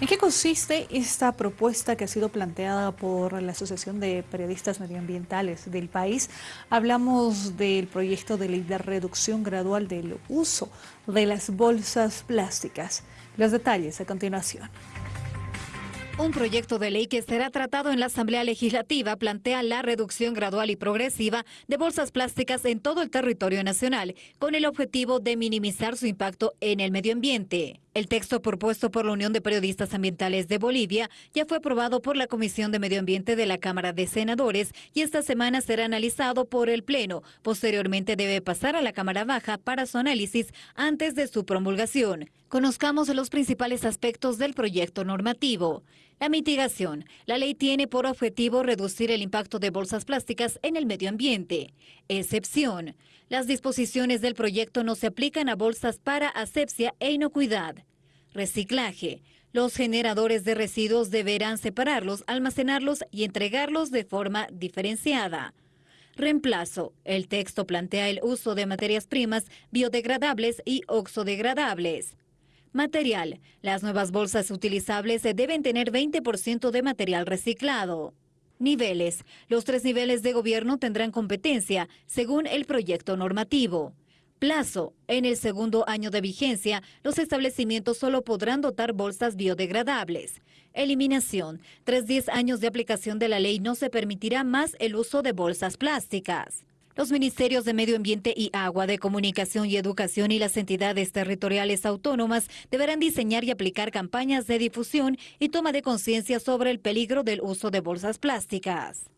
¿En qué consiste esta propuesta que ha sido planteada por la Asociación de Periodistas Medioambientales del país? Hablamos del proyecto de ley de reducción gradual del uso de las bolsas plásticas. Los detalles a continuación. Un proyecto de ley que será tratado en la Asamblea Legislativa plantea la reducción gradual y progresiva de bolsas plásticas en todo el territorio nacional, con el objetivo de minimizar su impacto en el medio ambiente. El texto propuesto por la Unión de Periodistas Ambientales de Bolivia ya fue aprobado por la Comisión de Medio Ambiente de la Cámara de Senadores y esta semana será analizado por el Pleno. Posteriormente debe pasar a la Cámara Baja para su análisis antes de su promulgación. Conozcamos los principales aspectos del proyecto normativo. La mitigación. La ley tiene por objetivo reducir el impacto de bolsas plásticas en el medio ambiente. Excepción. Las disposiciones del proyecto no se aplican a bolsas para asepsia e inocuidad. Reciclaje. Los generadores de residuos deberán separarlos, almacenarlos y entregarlos de forma diferenciada. Reemplazo. El texto plantea el uso de materias primas biodegradables y oxodegradables. Material. Las nuevas bolsas utilizables deben tener 20% de material reciclado. Niveles. Los tres niveles de gobierno tendrán competencia según el proyecto normativo. Plazo. En el segundo año de vigencia, los establecimientos solo podrán dotar bolsas biodegradables. Eliminación. Tras 10 años de aplicación de la ley no se permitirá más el uso de bolsas plásticas. Los ministerios de Medio Ambiente y Agua, de Comunicación y Educación y las entidades territoriales autónomas deberán diseñar y aplicar campañas de difusión y toma de conciencia sobre el peligro del uso de bolsas plásticas.